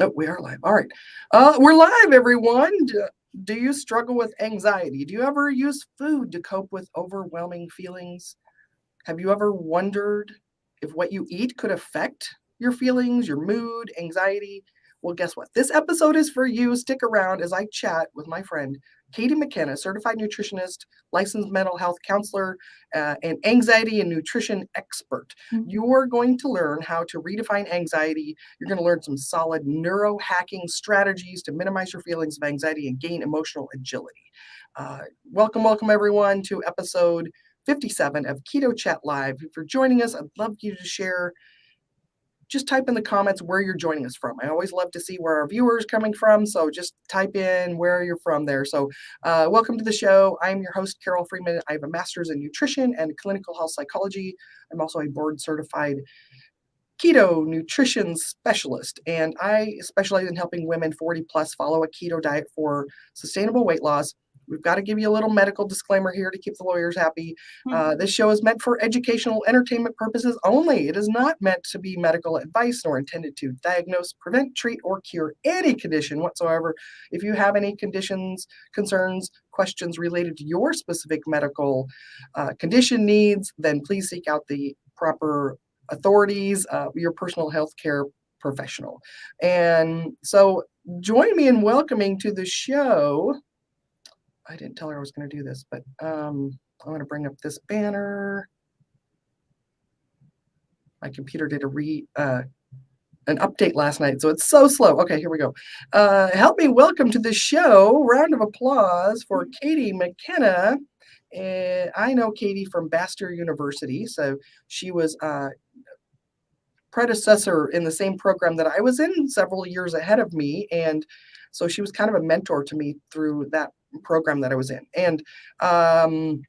Oh, we are live. All right. Uh, we're live, everyone. Do, do you struggle with anxiety? Do you ever use food to cope with overwhelming feelings? Have you ever wondered if what you eat could affect your feelings, your mood, anxiety? Well, guess what? This episode is for you. Stick around as I chat with my friend Katie McKenna, certified nutritionist, licensed mental health counselor, uh, and anxiety and nutrition expert. Mm-hmm. You're going to learn how to redefine anxiety. You're going to learn some solid neurohacking strategies to minimize your feelings of anxiety and gain emotional agility. Uh, welcome, welcome everyone to episode 57 of Keto Chat Live. If you're joining us, I'd love you to share just type in the comments where you're joining us from. I always love to see where our viewers coming from. So just type in where you're from there. So uh, welcome to the show. I'm your host, Carol Freeman. I have a master's in nutrition and clinical health psychology. I'm also a board certified keto nutrition specialist, and I specialize in helping women 40 plus follow a keto diet for sustainable weight loss We've got to give you a little medical disclaimer here to keep the lawyers happy. Hmm. Uh, this show is meant for educational entertainment purposes only. It is not meant to be medical advice nor intended to diagnose, prevent, treat, or cure any condition whatsoever. If you have any conditions, concerns, questions related to your specific medical uh, condition needs, then please seek out the proper authorities, uh, your personal health care professional. And so join me in welcoming to the show I didn't tell her I was going to do this, but um, I'm going to bring up this banner. My computer did a re uh, an update last night, so it's so slow. Okay, here we go. Uh, help me welcome to the show. Round of applause for Katie McKenna. And I know Katie from Bastyr University, so she was uh, predecessor in the same program that I was in several years ahead of me, and so she was kind of a mentor to me through that program that I was in. And um,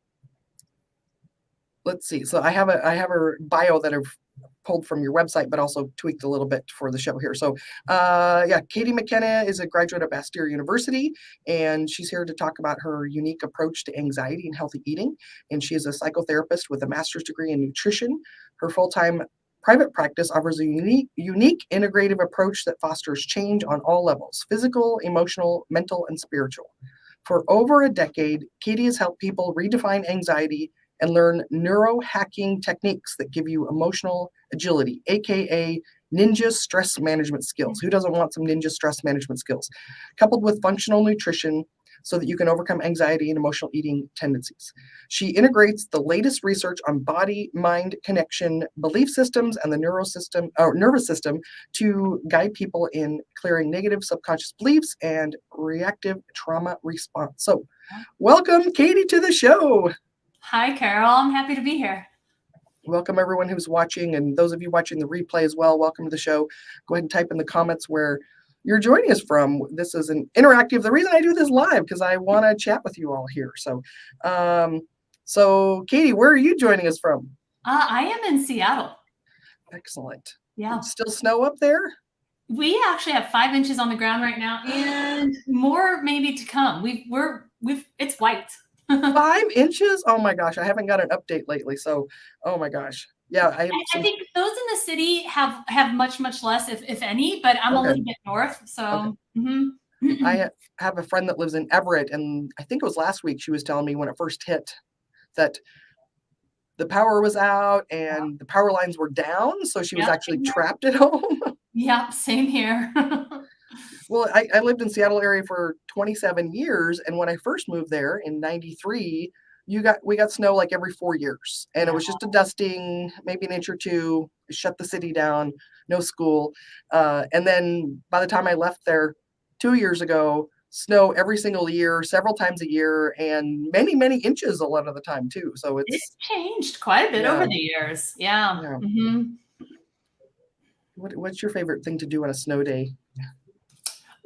let's see. So I have a I have a bio that I've pulled from your website, but also tweaked a little bit for the show here. So uh, yeah, Katie McKenna is a graduate of Bastyr University, and she's here to talk about her unique approach to anxiety and healthy eating. And she is a psychotherapist with a master's degree in nutrition. Her full-time Private practice offers a unique, unique integrative approach that fosters change on all levels physical, emotional, mental, and spiritual. For over a decade, Katie has helped people redefine anxiety and learn neurohacking techniques that give you emotional agility, aka ninja stress management skills. Who doesn't want some ninja stress management skills? Coupled with functional nutrition so that you can overcome anxiety and emotional eating tendencies. She integrates the latest research on body mind connection, belief systems, and the neurosystem or nervous system to guide people in clearing negative subconscious beliefs and reactive trauma response. So, welcome, Katie, to the show. Hi, Carol. I'm happy to be here. Welcome everyone who's watching and those of you watching the replay as well. Welcome to the show. Go ahead and type in the comments where you're joining us from. This is an interactive. The reason I do this live because I want to chat with you all here. So, um, so Katie, where are you joining us from? Uh, I am in Seattle. Excellent. Yeah. Still snow up there? We actually have five inches on the ground right now, and more maybe to come. We've we're we've it's white. five inches? Oh my gosh! I haven't got an update lately, so oh my gosh yeah I, I, think those in the city have have much much less if, if any but i'm okay. a little bit north so okay. mm-hmm. i have a friend that lives in everett and i think it was last week she was telling me when it first hit that the power was out and the power lines were down so she was actually trapped at home yeah same here well I, I lived in seattle area for 27 years and when i first moved there in 93 you got we got snow like every four years and it was just a dusting maybe an inch or two shut the city down no school uh, and then by the time i left there two years ago snow every single year several times a year and many many inches a lot of the time too so it's, it's changed quite a bit yeah. over the years yeah, yeah. Mm-hmm. What, what's your favorite thing to do on a snow day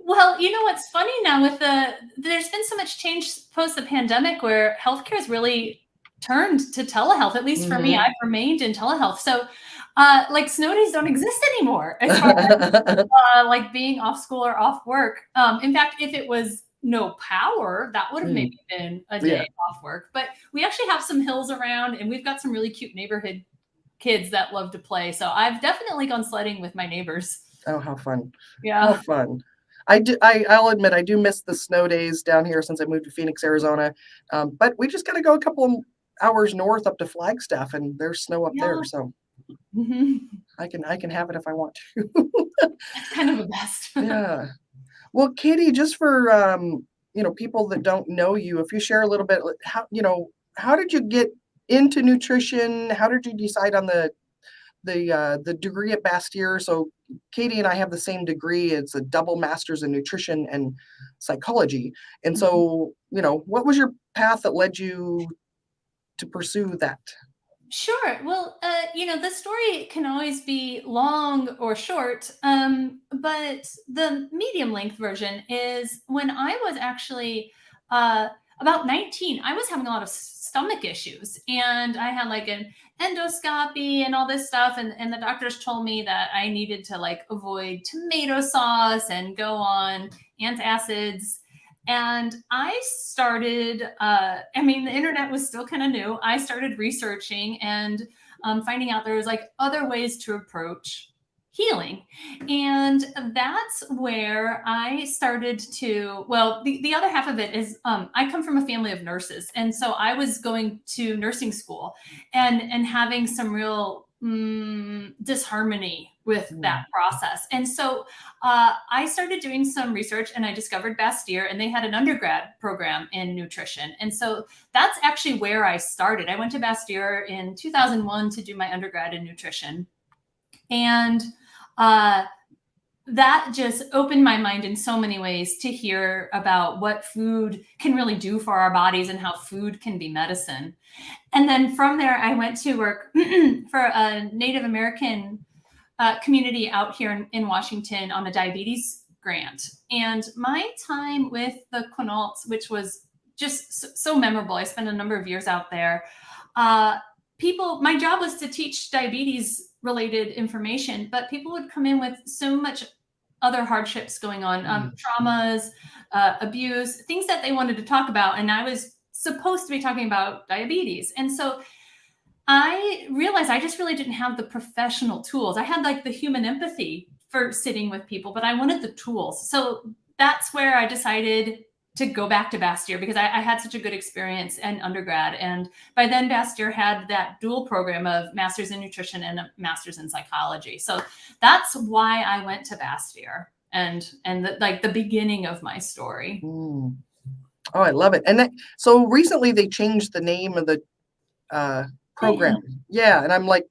well, you know what's funny now with the there's been so much change post the pandemic where healthcare has really turned to telehealth. At least mm-hmm. for me, mm-hmm. I've remained in telehealth. So uh, like snow days don't exist anymore as far as uh, like being off school or off work. Um, in fact, if it was no power, that would have mm. maybe been a day yeah. off work. But we actually have some hills around and we've got some really cute neighborhood kids that love to play. So I've definitely gone sledding with my neighbors. Oh, how fun. Yeah. How fun. I do, I, I'll admit I do miss the snow days down here since I moved to Phoenix, Arizona. Um, but we just got to go a couple hours north up to Flagstaff and there's snow up Yeah. there. So Mhm. I can, I can have it if I want to. It's kind of the best. yeah. Well, Katie, just for, um, you know, people that don't know you, if you share a little bit, how, you know, how did you get into nutrition? How did you decide on the, the, uh, the degree at Bastyr? So Katie and I have the same degree. It's a double master's in nutrition and psychology. And so, you know, what was your path that led you to pursue that? Sure. Well, uh, you know, the story can always be long or short, um, but the medium length version is when I was actually uh, about 19, I was having a lot of stomach issues and I had like an endoscopy and all this stuff. And, and the doctors told me that I needed to like avoid tomato sauce and go on antacids and I started, uh, I mean, the internet was still kind of new. I started researching and um, finding out there was like other ways to approach healing. And that's where I started to, well, the, the other half of it is um, I come from a family of nurses. And so I was going to nursing school and, and having some real mm, disharmony with that process. And so uh, I started doing some research and I discovered Bastyr, and they had an undergrad program in nutrition. And so that's actually where I started. I went to Bastyr in 2001 to do my undergrad in nutrition. And uh, that just opened my mind in so many ways to hear about what food can really do for our bodies and how food can be medicine. And then from there, I went to work for a Native American uh, community out here in, in Washington on a diabetes grant. And my time with the Quinaults, which was just so, so memorable, I spent a number of years out there. Uh, people, my job was to teach diabetes related information, but people would come in with so much other hardships going on, um, traumas, uh, abuse, things that they wanted to talk about. And I was supposed to be talking about diabetes. And so I realized I just really didn't have the professional tools. I had like the human empathy for sitting with people, but I wanted the tools. So that's where I decided to go back to Bastyr because I, I, had such a good experience in undergrad. And by then, Bastyr had that dual program of master's in nutrition and a master's in psychology. So that's why I went to Bastyr and and the, like the beginning of my story. Mm. Oh, I love it. And that, so recently they changed the name of the uh, program. Yeah, and I'm like,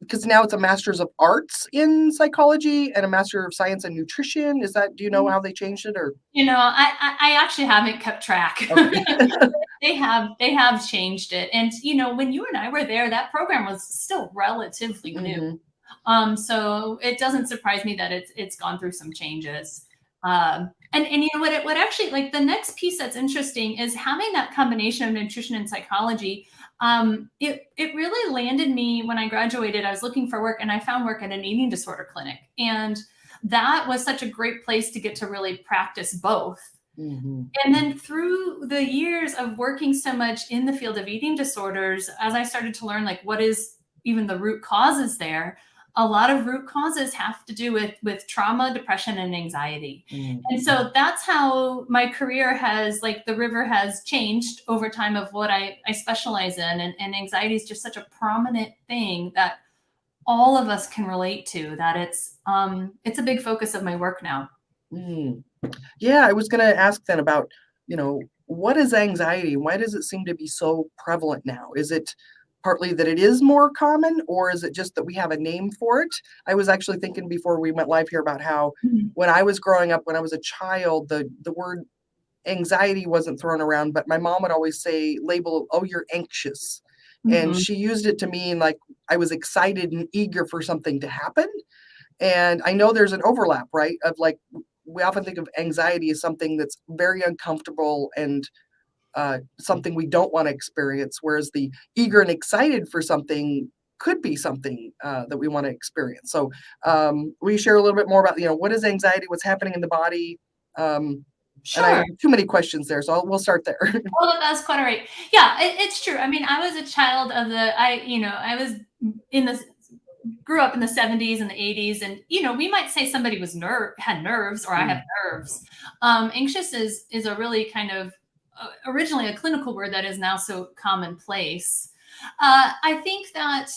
because now it's a master's of arts in psychology and a master of science in nutrition. Is that? Do you know how they changed it, or? You know, I I, I actually haven't kept track. Okay. they have they have changed it, and you know, when you and I were there, that program was still relatively new. Mm-hmm. Um, so it doesn't surprise me that it's it's gone through some changes. Um, and and you know what? It, what actually like the next piece that's interesting is having that combination of nutrition and psychology um, it it really landed me when I graduated. I was looking for work and I found work at an eating disorder clinic, and that was such a great place to get to really practice both. Mm-hmm. And then through the years of working so much in the field of eating disorders, as I started to learn like what is even the root causes there, a lot of root causes have to do with with trauma depression and anxiety. Mm-hmm. and so that's how my career has like the river has changed over time of what i i specialize in. And, and anxiety is just such a prominent thing that all of us can relate to that it's um it's a big focus of my work now. Mm. yeah i was going to ask then about you know what is anxiety? Why does it seem to be so prevalent now? Is it partly that it is more common or is it just that we have a name for it i was actually thinking before we went live here about how mm-hmm. when i was growing up when i was a child the the word anxiety wasn't thrown around but my mom would always say label oh you're anxious mm-hmm. and she used it to mean like i was excited and eager for something to happen and i know there's an overlap right of like we often think of anxiety as something that's very uncomfortable and uh, something we don't want to experience, whereas the eager and excited for something could be something uh, that we want to experience. So um, we share a little bit more about, you know, what is anxiety, what's happening in the body. Um, Sure. And I have too many questions there, so I'll, we'll start there. well, that's quite all right. Yeah, it, it's true. I mean, I was a child of the, I, you know, I was in the grew up in the 70s and the 80s and you know we might say somebody was nerve had nerves or mm. i have nerves um, anxious is is a really kind of originally a clinical word that is now so commonplace. Uh, i think that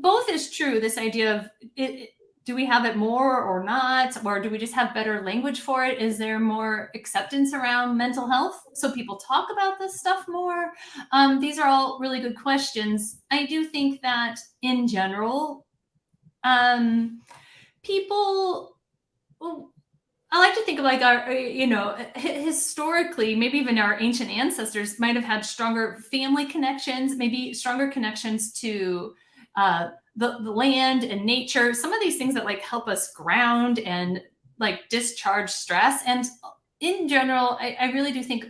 both is true this idea of it, do we have it more or not? Or do we just have better language for it? Is there more acceptance around mental health? So people talk about this stuff more. Um, these are all really good questions. I do think that in general um, people well, I like to think of like our, you know, historically, maybe even our ancient ancestors might have had stronger family connections, maybe stronger connections to uh, the, the land and nature, some of these things that like help us ground and like discharge stress. And in general, I, I really do think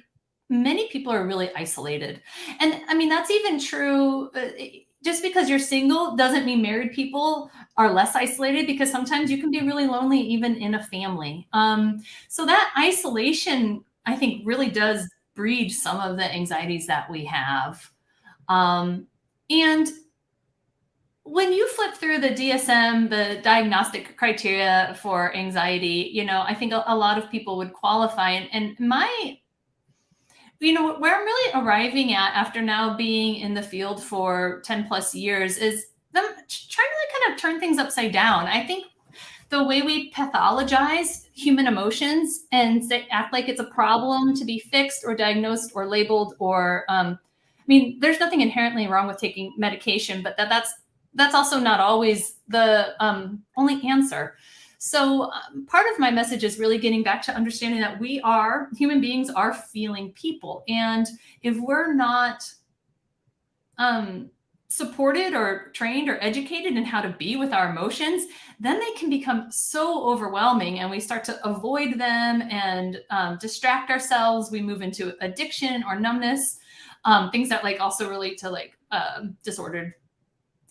many people are really isolated. And I mean, that's even true. Uh, just because you're single doesn't mean married people are less isolated because sometimes you can be really lonely even in a family. Um, so that isolation, I think, really does breed some of the anxieties that we have. Um, and when you flip through the DSM, the diagnostic criteria for anxiety, you know, I think a, a lot of people would qualify. And, and my, you know, where I'm really arriving at after now being in the field for 10 plus years is them trying to kind of turn things upside down. I think the way we pathologize human emotions and say, act like it's a problem to be fixed or diagnosed or labeled or, um, I mean, there's nothing inherently wrong with taking medication, but that that's that's also not always the um, only answer. So um, part of my message is really getting back to understanding that we are, human beings are feeling people. And if we're not um, supported or trained or educated in how to be with our emotions, then they can become so overwhelming and we start to avoid them and um, distract ourselves. We move into addiction or numbness, um, things that like also relate to like uh, disordered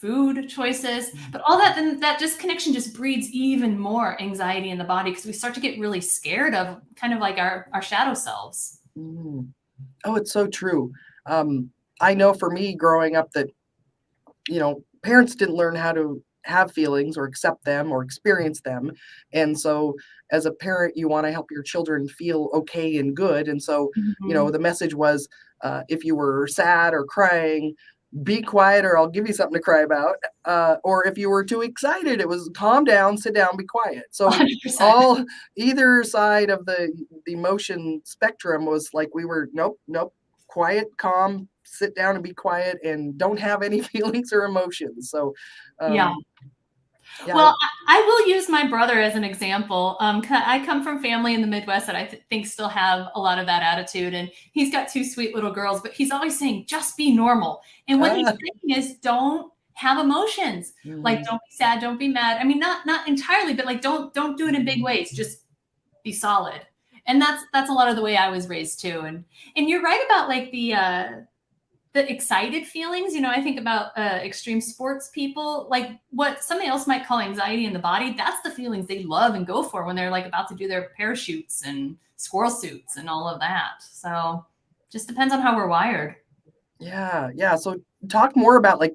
food choices, mm. but all that, then that disconnection just breeds even more anxiety in the body because we start to get really scared of kind of like our, our shadow selves. Mm. Oh, it's so true. Um, I know for me growing up that, you know, parents didn't learn how to have feelings or accept them or experience them. And so as a parent, you want to help your children feel okay and good. And so, mm-hmm. you know, mm-hmm. the message was uh, if you were sad or crying, be quiet or I'll give you something to cry about. Uh, or if you were too excited, it was calm down, sit down, be quiet. So 100%. all either side of the, the emotion spectrum was like we were nope, nope, quiet, calm, sit down and be quiet and don't have any feelings or emotions. So um, yeah. Yeah. Well, I, will use my brother as an example. Um, I come from family in the Midwest that I th- think still have a lot of that attitude, and he's got two sweet little girls, but he's always saying, "Just be normal." And what he's saying is, don't have emotions. Mm. Like, don't be sad, don't be mad. I mean, not not entirely, but like, don't don't do it in big ways. Just be solid. And that's that's a lot of the way I was raised too. And and you're right about like the uh, the excited feelings, you know, I think about uh, extreme sports people, like what somebody else might call anxiety in the body. That's the feelings they love and go for when they're like about to do their parachutes and squirrel suits and all of that. So just depends on how we're wired. Yeah. Yeah. So talk more about like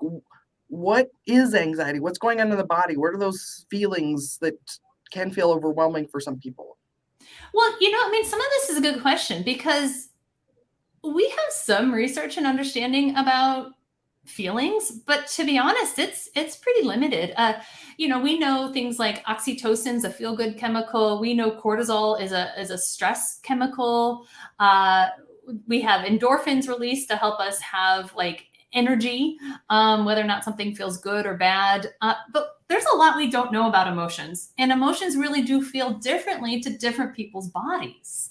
what is anxiety? What's going on in the body? What are those feelings that can feel overwhelming for some people? Well, you know, I mean, some of this is a good question because we have some research and understanding about feelings but to be honest it's it's pretty limited. Uh you know we know things like oxytocin's a feel good chemical. We know cortisol is a is a stress chemical. Uh we have endorphins released to help us have like energy um whether or not something feels good or bad. Uh, but there's a lot we don't know about emotions and emotions really do feel differently to different people's bodies.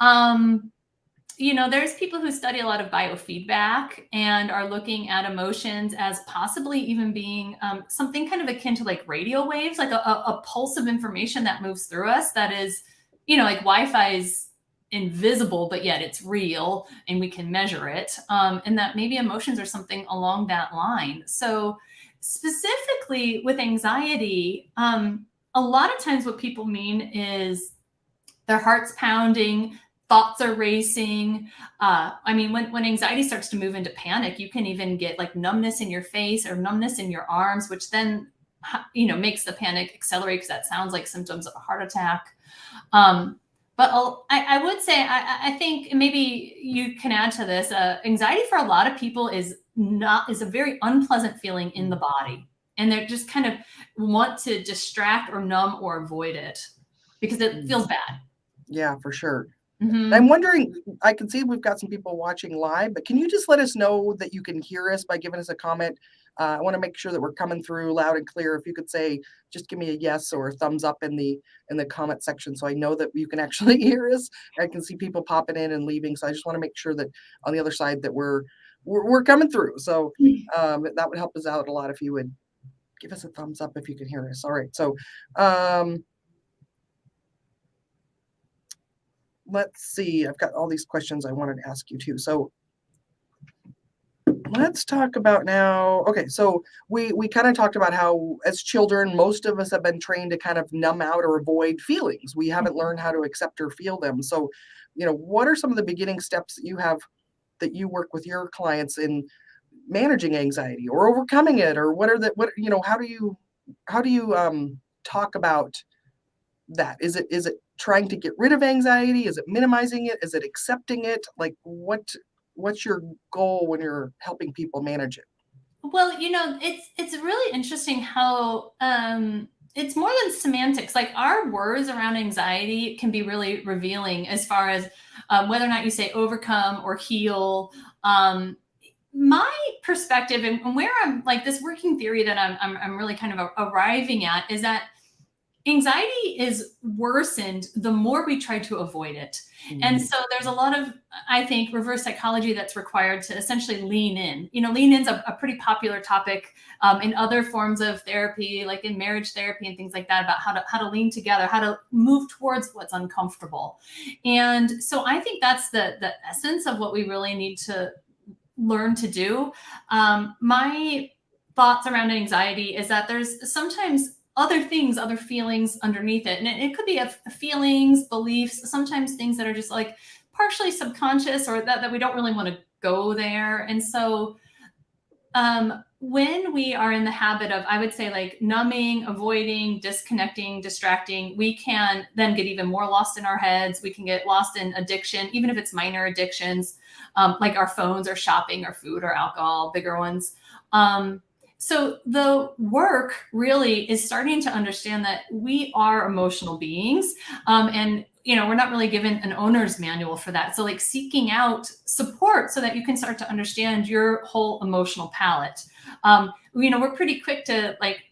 Um you know, there's people who study a lot of biofeedback and are looking at emotions as possibly even being um, something kind of akin to like radio waves, like a, a, pulse of information that moves through us that is, you know, like Wi-Fi is invisible, but yet it's real and we can measure it. Um, and that maybe emotions are something along that line. So specifically with anxiety, um, a lot of times what people mean is their heart's pounding, thoughts are racing. Uh, I mean, when, when anxiety starts to move into panic, you can even get like numbness in your face or numbness in your arms, which then you know, makes the panic accelerate because that sounds like symptoms of a heart attack. Um, but I, I, would say, I, I, think maybe you can add to this. Uh, anxiety for a lot of people is not is a very unpleasant feeling in the body, and they just kind of want to distract or numb or avoid it because it feels bad. Yeah, for sure. Mm-hmm. I'm wondering, I can see we've got some people watching live, but can you just let us know that you can hear us by giving us a comment? Uh, I want to make sure that we're coming through loud and clear. If you could say, just give me a yes or a thumbs up in the in the comment section, so I know that you can actually hear us. I can see people popping in and leaving, so I just want to make sure that on the other side that we're we're, we're coming through. So mm-hmm. um, that would help us out a lot if you would give us a thumbs up if you can hear us. All right, so. Um, let's see, I've got all these questions I wanted to ask you too. So let's talk about now. Okay, so we we kind of talked about how as children, most of us have been trained to kind of numb out or avoid feelings. We haven't mm-hmm. learned how to accept or feel them. So, you know, what are some of the beginning steps that you have that you work with your clients in managing anxiety or overcoming it or what are the what you know, how do you how do you um talk about that? Is it is it trying to get rid of anxiety? Is it minimizing it? Is it accepting it? Like what what's your goal when you're helping people manage it? Well, you know, it's it's really interesting how um it's more than semantics. Like our words around anxiety can be really revealing as far as um, whether or not you say overcome or heal. Um, my perspective and where I'm like this working theory that I'm, I'm, I'm really kind of arriving at is that anxiety is worsened the more we try to avoid it. Mm-hmm. And so there's a lot of, I think, reverse psychology that's required to essentially lean in. You know, lean in's a, a pretty popular topic um, in other forms of therapy, like in marriage therapy and things like that, about how to how to lean together, how to move towards what's uncomfortable. And so I think that's the the essence of what we really need to learn to do. Um, my thoughts around anxiety is that there's sometimes other things, other feelings underneath it. And it, it could be a, feelings, beliefs, sometimes things that are just like partially subconscious or that, that we don't really want to go there. And so um, when we are in the habit of, I would say like numbing, avoiding, disconnecting, distracting, we can then get even more lost in our heads. We can get lost in addiction, even if it's minor addictions, um, like our phones or shopping or food or alcohol, bigger ones. Um, so the work really is starting to understand that we are emotional beings um, and you know we're not really given an owner's manual for that. So like seeking out support so that you can start to understand your whole emotional palette um, you know we're pretty quick to like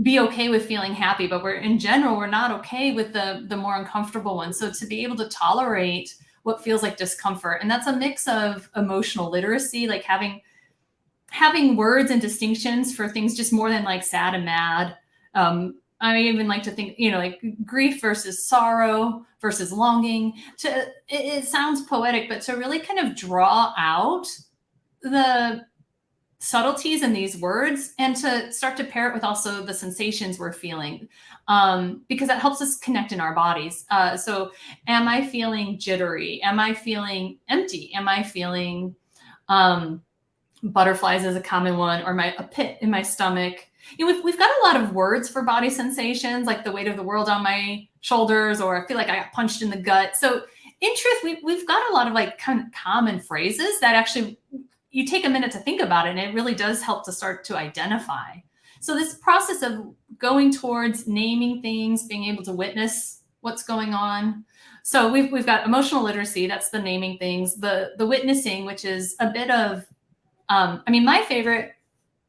be okay with feeling happy but we're in general we're not okay with the the more uncomfortable ones. So to be able to tolerate what feels like discomfort and that's a mix of emotional literacy like having having words and distinctions for things just more than like sad and mad. Um, I even like to think, you know, like grief versus sorrow versus longing. To it, it sounds poetic, but to really kind of draw out the subtleties in these words and to start to pair it with also the sensations we're feeling um, because that helps us connect in our bodies. Uh, so, am I feeling jittery? Am I feeling empty? Am I feeling um, butterflies is a common one, or my a pit in my stomach. You know, we've, we've got a lot of words for body sensations, like the weight of the world on my shoulders, or I feel like I got punched in the gut. So in truth, we, we've got a lot of like kind of common phrases that actually you take a minute to think about it, and it really does help to start to identify. So this process of going towards naming things, being able to witness what's going on. So we've, we've got emotional literacy, that's the naming things, the, the witnessing, which is a bit of um, I mean, my favorite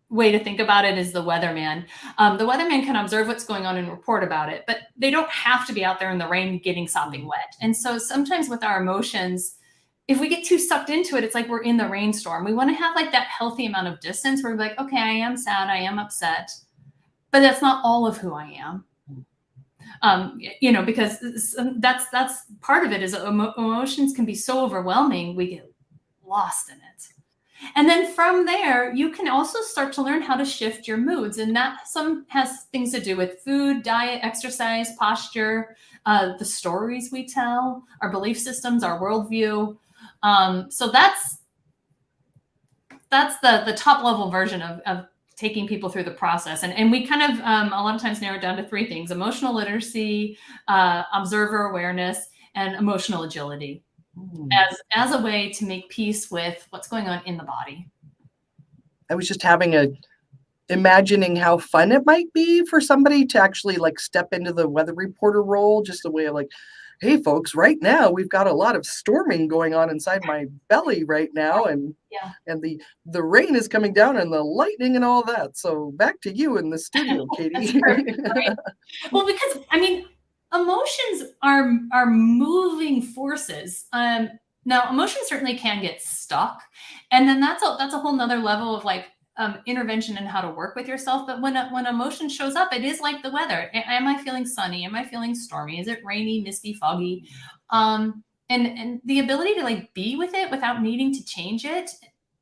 way to think about it is the weatherman. Um, the weatherman can observe what's going on and report about it, but they don't have to be out there in the rain getting something wet. And so sometimes with our emotions, if we get too sucked into it, it's like we're in the rainstorm. We want to have like that healthy amount of distance where we're like, okay, I am sad, I am upset, but that's not all of who I am. Um, you know, because that's that's part of it is emotions can be so overwhelming, we get lost in it. And then from there, you can also start to learn how to shift your moods. And that some has things to do with food, diet, exercise, posture, uh, the stories we tell, our belief systems, our worldview. Um, so that's that's the the top level version of, of taking people through the process. And, and we kind of um, a lot of times narrow it down to three things emotional literacy, uh, observer awareness, and emotional agility mm. as, as a way to make peace with what's going on in the body. I was just having a imagining how fun it might be for somebody to actually like step into the weather reporter role, just a way of like, hey folks right now we've got a lot of storming going on inside my belly right now and yeah. and the the rain is coming down and the lightning and all that. So back to you in the studio katie. well because i mean emotions are are moving forces um now emotions certainly can get stuck and then that's a that's a whole nother level of like um, intervention and how to work with yourself. But when when emotion shows up, it is like the weather. Am I feeling sunny? Am I feeling stormy? Is it rainy, misty, foggy? Um, and and the ability to like be with it without needing to change it,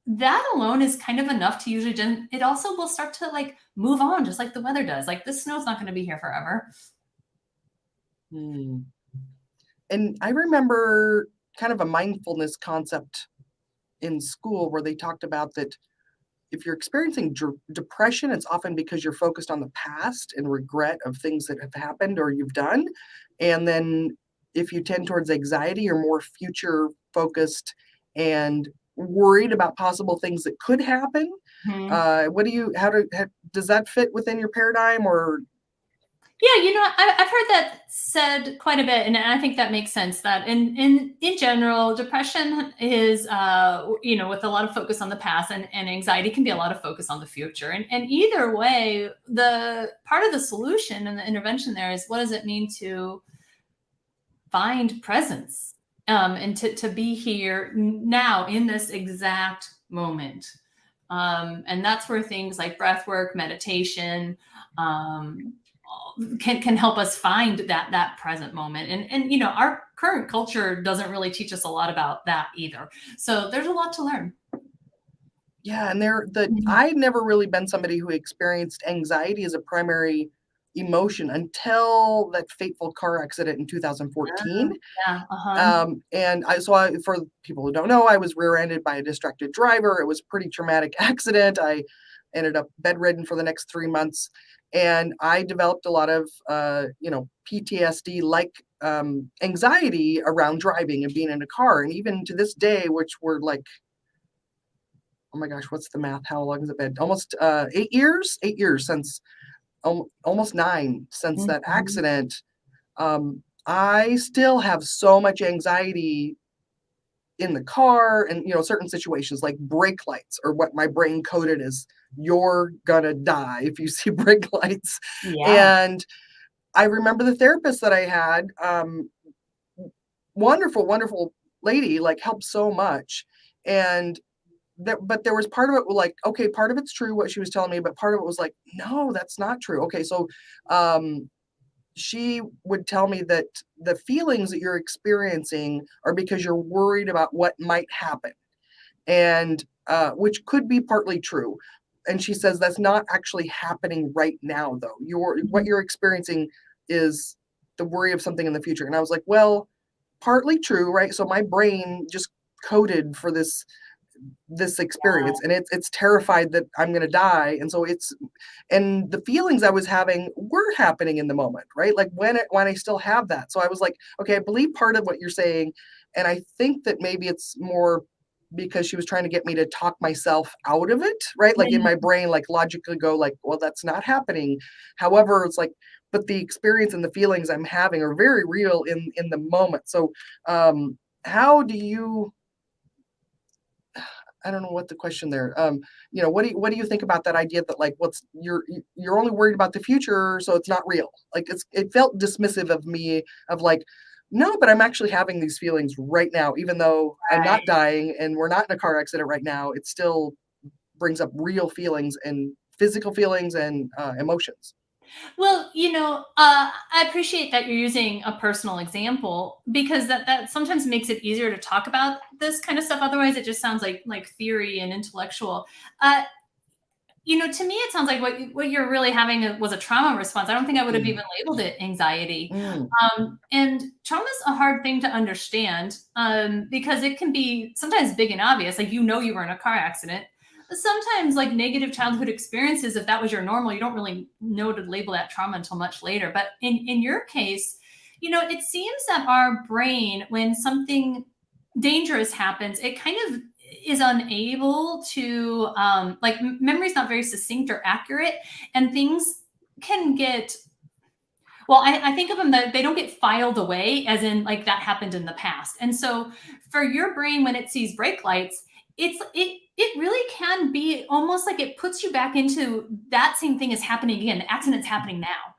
that alone is kind of enough to usually. It also will start to like move on, just like the weather does. Like this snow's not going to be here forever. Hmm. And I remember kind of a mindfulness concept in school where they talked about that if you're experiencing depression, it's often because you're focused on the past and regret of things that have happened or you've done. And then if you tend towards anxiety, you're more future focused and worried about possible things that could happen. Mm-hmm. Uh, what do you, how, do, how does that fit within your paradigm or yeah, you know, I, have heard that said quite a bit, and I think that makes sense. That in in in general, depression is, uh, you know, with a lot of focus on the past, and, and anxiety can be a lot of focus on the future. And and either way, the part of the solution and the intervention there is what does it mean to find presence um, and to to be here now in this exact moment. Um, and that's where things like breath work, meditation, um, can can help us find that that present moment. And and you know our current culture doesn't really teach us a lot about that either. So there's a lot to learn. Yeah and there the mm-hmm. i've never really been somebody who experienced anxiety as a primary emotion until that fateful car accident in 2014 yeah, uh-huh. um, and i so I, for people who don't know i was rear-ended by a distracted driver. It was pretty traumatic accident. I ended up bedridden for the next three months and I developed a lot of uh, you know PTSD like um, anxiety around driving and being in a car, and even to this day, which were like, oh my gosh, what's the math? How long has it been? Almost uh, eight years. Eight years since, um, almost nine since mm-hmm. that accident. Um, I still have so much anxiety in the car and you know certain situations like brake lights or what my brain coded as you're gonna die if you see brake lights. Yeah. and i remember the therapist that i had um wonderful wonderful lady like helped so much. And that but there was part of it like okay part of it's true what she was telling me but part of it was like no that's not true. Okay so um she would tell me that the feelings that you're experiencing are because you're worried about what might happen. And uh, which could be partly true. And she says that's not actually happening right now though. You're what you're experiencing is the worry of something in the future. And i was like well partly true right? So my brain just coded for this this experience and it's it's terrified that i'm going to die and so it's and the feelings i was having were happening in the moment right? Like when it when i still have that. So i was like okay i believe part of what you're saying and i think that maybe it's more because she was trying to get me to talk myself out of it right? Like in my mm-hmm. brain like logically go like well that's not happening. However it's like but the experience and the feelings i'm having are very real in in the moment. So um how do you I don't know what the question there. Um, you know, what do you, what do you think about that idea that like what's you're you're only worried about the future, so it's not real. Like it's it felt dismissive of me of like, no, but I'm actually having these feelings right now, even though right. I'm not dying and we're not in a car accident right now. It still brings up real feelings and physical feelings and uh, emotions. Well, you know, uh, I appreciate that you're using a personal example because that that sometimes makes it easier to talk about this kind of stuff. Otherwise, it just sounds like like theory and intellectual. Uh, you know, to me, it sounds like what what you're really having was a trauma response. I don't think I would have mm. even labeled it anxiety. Mm. Um, and trauma is a hard thing to understand um, because it can be sometimes big and obvious. Like you know, you were in a car accident, sometimes like negative childhood experiences, if that was your normal, you don't really know to label that trauma until much later. But in, in your case, you know, it seems that our brain, when something dangerous happens, it kind of is unable to um, like memory is not very succinct or accurate and things can get well I, I, think of them that they don't get filed away as in like that happened in the past and so for your brain when it sees brake lights it's it it really can be almost like it puts you back into that same thing is happening again the accident's happening now.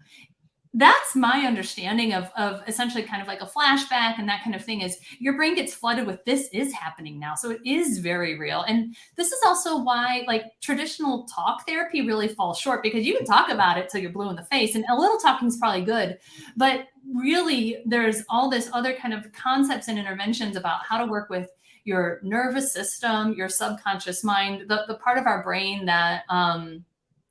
That's my understanding of, of essentially kind of like a flashback and that kind of thing is your brain gets flooded with this is happening now. So it is very real. And this is also why like traditional talk therapy really falls short because you can talk about it till you're blue in the face and a little talking is probably good. But really there's all this other kind of concepts and interventions about how to work with your nervous system your subconscious mind the, the part of our brain that um,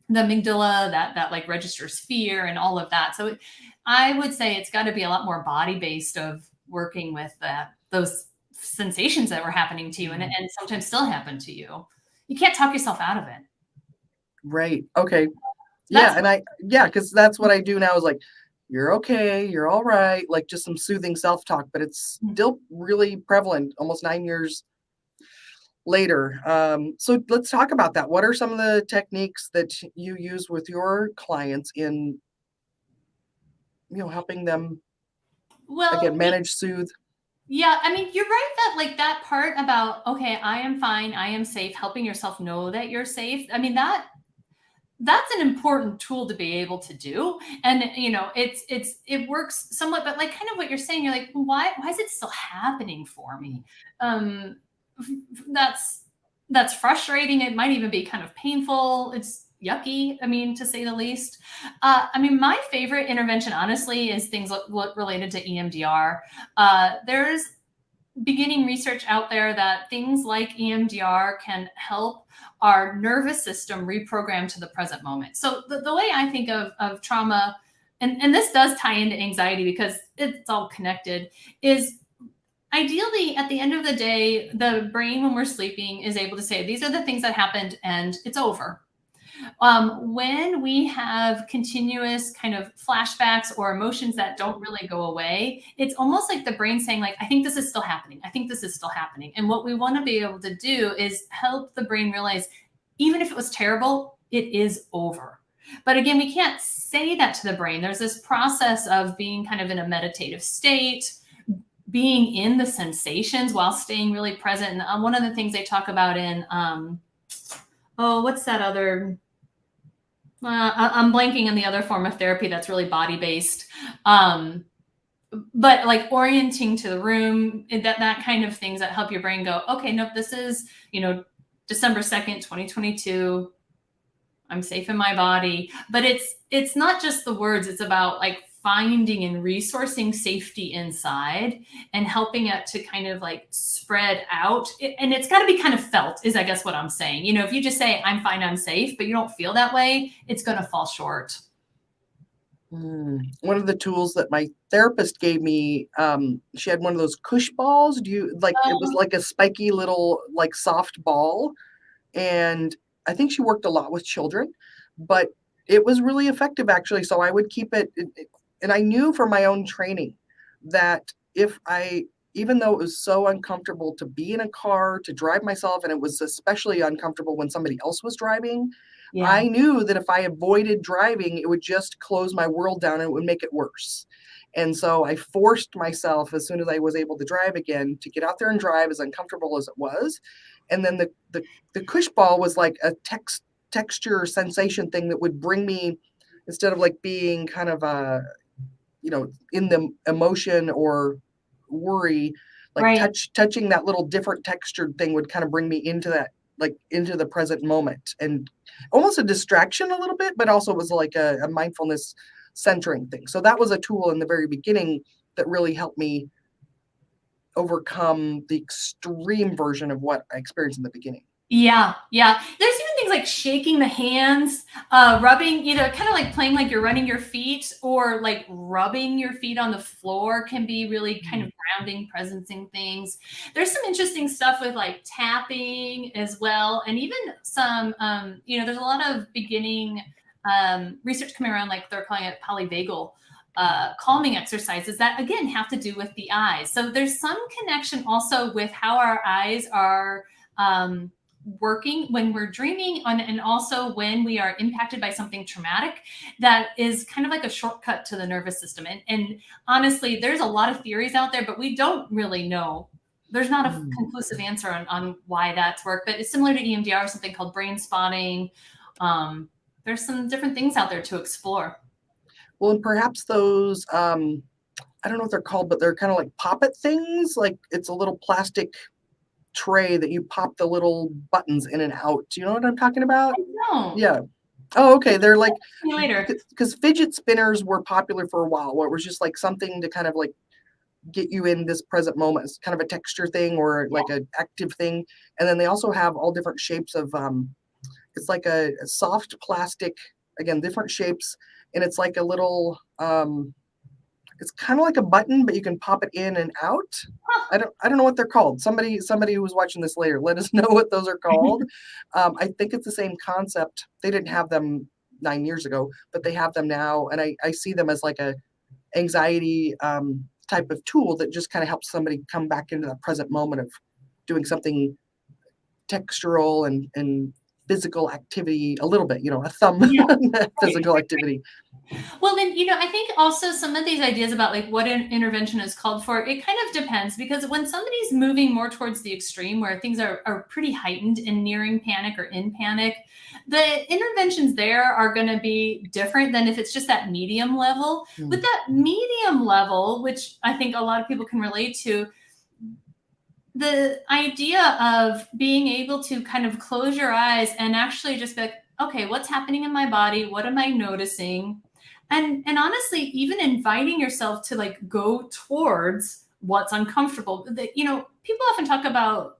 the amygdala that that like registers fear and all of that. So it, I would say it's got to be a lot more body based of working with that those sensations that were happening to you and, mm-hmm. and sometimes still happen to you. You can't talk yourself out of it. Right. Okay. That's yeah, and I yeah, because that's what I do now is like, you're okay, you're all right, like just some soothing self-talk, but it's mm-hmm. still really prevalent almost nine years later. Um, so let's talk about that. What are some of the techniques that you use with your clients in, you know, helping them well again manage, soothe? Yeah, I mean, you're right that like that part about okay, I am fine, I am safe, helping yourself know that you're safe. I mean, that that's an important tool to be able to do and you know it's it's it works somewhat but like kind of what you're saying you're like why why is it still happening for me um that's that's frustrating. It might even be kind of painful. It's yucky, I mean, to say the least. Uh, I mean, my favorite intervention, honestly, is things related to EMDR. Uh, there's beginning research out there that things like EMDR can help our nervous system reprogrammed to the present moment. So the, the way I think of, of trauma, and, and this does tie into anxiety because it's all connected, is ideally at the end of the day the brain when we're sleeping is able to say these are the things that happened and it's over um, when we have continuous kind of flashbacks or emotions that don't really go away it's almost like the brain saying like i think this is still happening i think this is still happening and what we want to be able to do is help the brain realize even if it was terrible it is over but again we can't say that to the brain there's this process of being kind of in a meditative state being in the sensations while staying really present. And um, one of the things they talk about in, um, oh, what's that other? Uh, I'm blanking on the other form of therapy that's really body based. Um, but like orienting to the room, that that kind of things that help your brain go, okay, nope, this is you know December second, 2022. I'm safe in my body. But it's it's not just the words. It's about like finding and resourcing safety inside and helping it to kind of like spread out. And it's got to be kind of felt, is I guess what I'm saying. You know, if you just say, I'm fine, I'm safe, but you don't feel that way, it's going to fall short. Mm. One of the tools that my therapist gave me, um, she had one of those Koosh balls. Do you like um, it was oh. like a spiky little, like soft ball. And I think she worked a lot with children, but it was really effective actually. So I would keep it, it, it and I knew from my own training that if I, even though it was so uncomfortable to be in a car, to drive myself, and it was especially uncomfortable when somebody else was driving, yeah. I knew that if I avoided driving, it would just close my world down and it would make it worse. And so I forced myself as soon as I was able to drive again to get out there and drive as uncomfortable as it was. And then the the, the Koosh ball was like a text texture sensation thing that would bring me instead of like being kind of a you know in the emotion or worry like right. touch touching that little different textured thing would kind of bring me into that like into the present moment and almost a distraction a little bit but also was like a, a mindfulness centering thing so that was a tool in the very beginning that really helped me overcome the extreme version of what i experienced in the beginning yeah, yeah. There's even things like shaking the hands, uh, rubbing, you know, kind of like playing like you're running your feet or like rubbing your feet on the floor can be really kind of grounding, presencing things. There's some interesting stuff with like tapping as well. And even some, um, you know, there's a lot of beginning um, research coming around, like they're calling it polyvagal uh, calming exercises that again have to do with the eyes. So there's some connection also with how our eyes are um, working when we're dreaming on, and also when we are impacted by something traumatic that is kind of like a shortcut to the nervous system. And, and honestly, there's a lot of theories out there, but we don't really know there's not a mm. conclusive answer on, on why that's worked, but it's similar to EMDR, something called brain spotting. Um, there's some different things out there to explore. Well, and perhaps those, um, I don't know what they're called, but they're kind of like poppet things. Like it's a little plastic tray that you pop the little buttons in and out. Do you know what I'm talking about? No. Yeah. Oh, okay. They're like later because fidget spinners were popular for a while, where it was just like something to kind of like get you in this present moment. It's kind of a texture thing or like yeah. an active thing. And then they also have all different shapes of um, it's like a, a soft plastic, again, different shapes and it's like a little um it's kind of like a button but you can pop it in and out. I don't i don't know what they're called. Somebody somebody who was watching this later let us know what those are called. Um, i think it's the same concept. They didn't have them nine years ago but they have them now and i i see them as like a anxiety um, type of tool that just kind of helps somebody come back into the present moment of doing something textural and and physical activity a little bit, you know, a thumb yeah. physical activity. Well, then, you know, I think also some of these ideas about like what an intervention is called for, it kind of depends because when somebody's moving more towards the extreme where things are, are pretty heightened and nearing panic or in panic, the interventions there are going to be different than if it's just that medium level. Mm. With that medium level, which I think a lot of people can relate to, the idea of being able to kind of close your eyes and actually just be like, okay, what's happening in my body? What am I noticing? And and honestly, even inviting yourself to like go towards what's uncomfortable. The, you know, people often talk about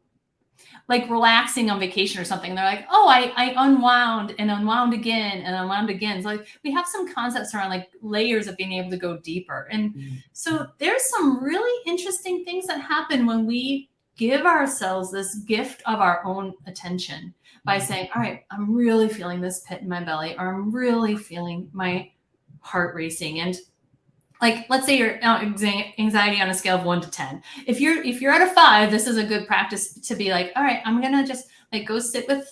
like relaxing on vacation or something. They're like, oh, I, I unwound and unwound again and unwound again. So like we have some concepts around like layers of being able to go deeper. And mm-hmm. so there's some really interesting things that happen when we give ourselves this gift of our own attention by mm-hmm. saying, All right, I'm really feeling this pit in my belly, or I'm really feeling my heart racing. And like let's say your anxiety on a scale of one to 10 if you're if you're at a five this is a good practice to be like all right i'm gonna just like go sit with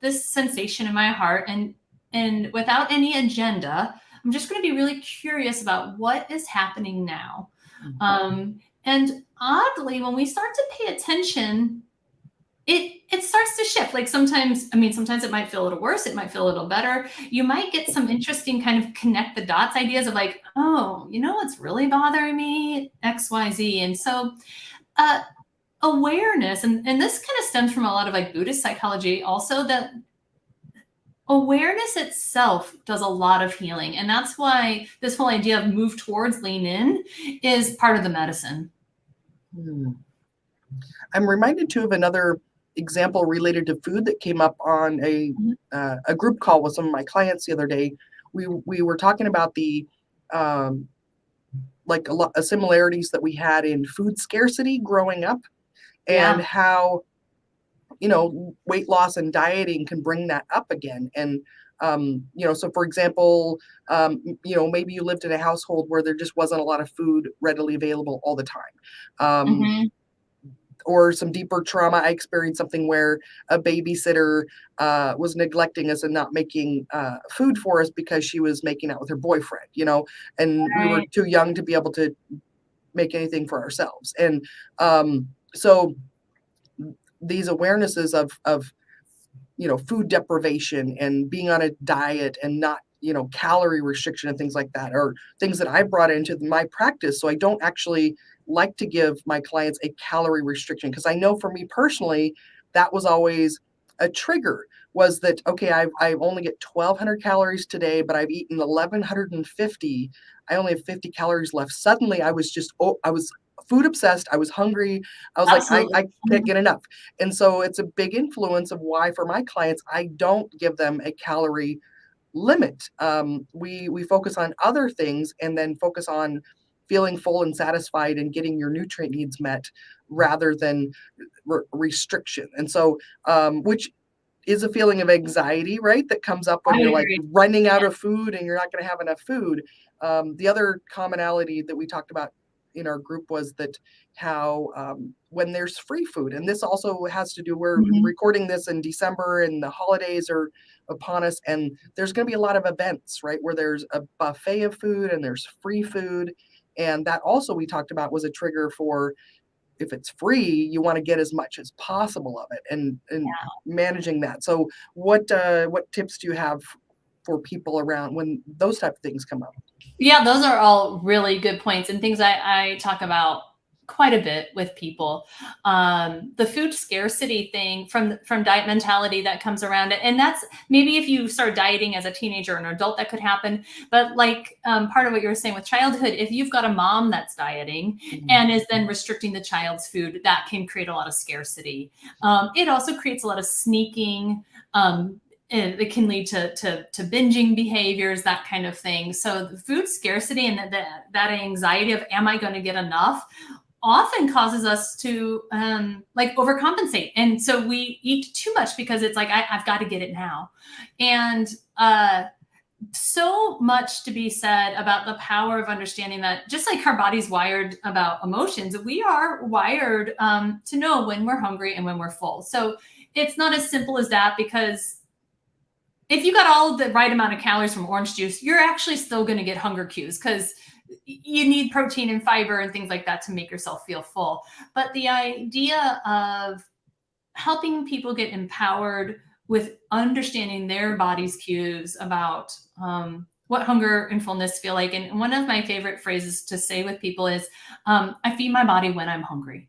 this sensation in my heart and and without any agenda i'm just going to be really curious about what is happening now mm-hmm. um and oddly, when we start to pay attention, it it starts to shift. Like sometimes, I mean, sometimes it might feel a little worse, it might feel a little better. You might get some interesting kind of connect the dots ideas of like, oh, you know what's really bothering me? XYZ. And so uh awareness, and, and this kind of stems from a lot of like Buddhist psychology also that awareness itself does a lot of healing. And that's why this whole idea of move towards lean in is part of the medicine. Hmm. I'm reminded too of another example related to food that came up on a mm-hmm. uh, a group call with some of my clients the other day. We we were talking about the um, like a lot of similarities that we had in food scarcity growing up, and yeah. how you know weight loss and dieting can bring that up again. And um, you know, so for example, um, you know, maybe you lived in a household where there just wasn't a lot of food readily available all the time. Um, mm-hmm. Or some deeper trauma. I experienced something where a babysitter uh, was neglecting us and not making uh, food for us because she was making out with her boyfriend, you know, and right. we were too young to be able to make anything for ourselves. And um, so these awarenesses of of you know food deprivation and being on a diet and not you know calorie restriction and things like that are things that i brought into my practice. So i don't actually like to give my clients a calorie restriction because i know for me personally that was always a trigger was that okay i i only get 1200 calories today but i've eaten 1150 i only have 50 calories left. Suddenly i was just oh i was food obsessed. I was hungry. I was Absolutely. like, I, I can't get enough. And so it's a big influence of why for my clients, I don't give them a calorie limit. Um, we we focus on other things and then focus on feeling full and satisfied and getting your nutrient needs met rather than re- restriction. And so, um, which is a feeling of anxiety, right? That comes up when I you're like running out Yeah. of food and you're not going to have enough food. Um, the other commonality that we talked about in our group was that how um, when there's free food, and this also has to do, we're Mhm. recording this in December and the holidays are upon us, and there's going to be a lot of events, right? Where there's a buffet of food and there's free food. And that also we talked about was a trigger for if it's free, you want to get as much as possible of it and and Yeah. managing that. So what uh what tips do you have for people around when those type of things come up? Yeah, those are all really good points and things I, I talk about quite a bit with people. Um, the food scarcity thing from from diet mentality that comes around it, and that's maybe if you start dieting as a teenager or an adult, that could happen. But like um, part of what you were saying with childhood, if you've got a mom that's dieting and is then restricting the child's food, that can create a lot of scarcity. Um, it also creates a lot of sneaking. Um, it can lead to, to, to binging behaviors, that kind of thing. So the food scarcity and that, that, that anxiety of, am I going to get enough? often causes us to um, like overcompensate. And so we eat too much because it's like, I, have got to get it now. And uh, so much to be said about the power of understanding that just like our body's wired about emotions, we are wired um, to know when we're hungry and when we're full. So it's not as simple as that because if you got all the right amount of calories from orange juice, you're actually still going to get hunger cues because you need protein and fiber and things like that to make yourself feel full. But the idea of helping people get empowered with understanding their body's cues about um, what hunger and fullness feel like. And one of my favorite phrases to say with people is, um, I feed my body when I'm hungry,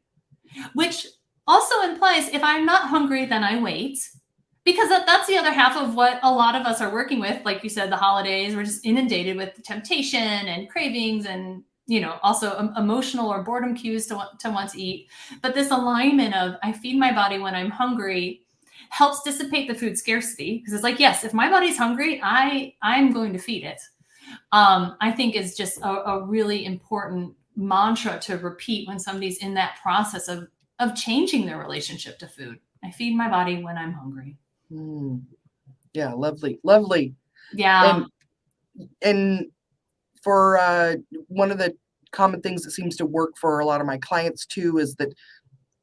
which also implies if I'm not hungry, then I wait. Because that, that's the other half of what a lot of us are working with. Like you said, the holidays, we're just inundated with temptation and cravings and you know also um, emotional or boredom cues to want to want to eat. But this alignment of i feed my body when i'm hungry helps dissipate the food scarcity. Because it's like yes if my body's hungry i i'm going to feed it. Um, i think is just a, a, really important mantra to repeat when somebody's in that process of of changing their relationship to food. I feed my body when i'm hungry mm. yeah lovely lovely yeah and, and for uh, one of the common things that seems to work for a lot of my clients too is that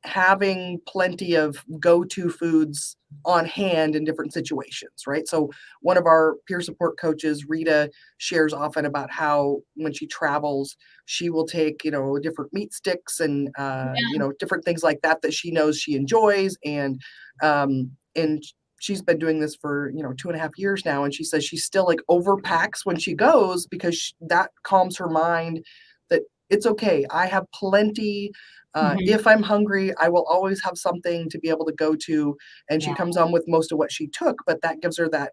having plenty of go-to foods on hand in different situations right so one of our peer support coaches rita shares often about how when she travels she will take you know different meat sticks and uh, yeah. you know different things like that that she knows she enjoys and um, and she's been doing this for you know two and a half years now and she says she still like overpacks when she goes because she, that calms her mind that it's okay i have plenty uh, mm-hmm. if i'm hungry i will always have something to be able to go to and she yeah. comes on with most of what she took but that gives her that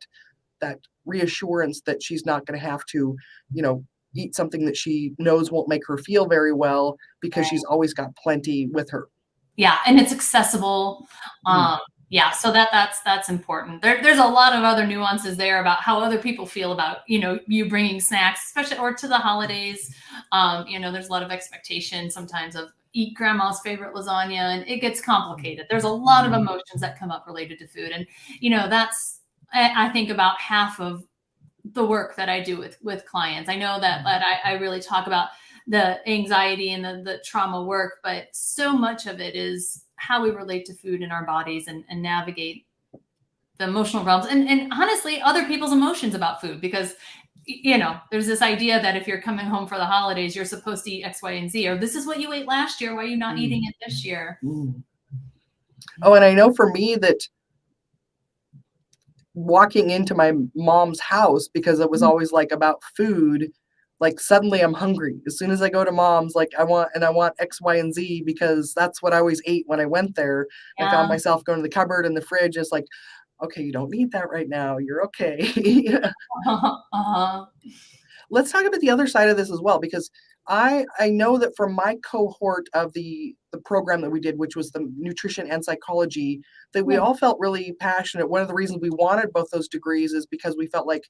that reassurance that she's not going to have to you know eat something that she knows won't make her feel very well because right. she's always got plenty with her yeah and it's accessible um, yeah so that that's that's important. There, there's a lot of other nuances there about how other people feel about you know you bringing snacks especially or to the holidays. Um, you know there's a lot of expectation sometimes of eat grandma's favorite lasagna and it gets complicated. There's a lot of emotions that come up related to food and you know that's i, I think about half of the work that i do with with clients. I know that that I, I really talk about the anxiety and the, the trauma work but so much of it is how we relate to food in our bodies and, and navigate the emotional realms and, and honestly other people's emotions about food because you know there's this idea that if you're coming home for the holidays you're supposed to eat x y and z or this is what you ate last year why are you not mm. eating it this year mm. oh and i know for me that walking into my mom's house because it was mm. always like about food like suddenly I'm hungry. As soon as I go to mom's, like I want and I want X, Y, and Z because that's what I always ate when I went there. Yeah. I found myself going to the cupboard and the fridge is like, okay, you don't need that right now. You're okay. uh-huh. let's talk about the other side of this as well, because I I know that from my cohort of the the program that we did, which was the nutrition and psychology, that we all felt really passionate. One of the reasons we wanted both those degrees is because we felt like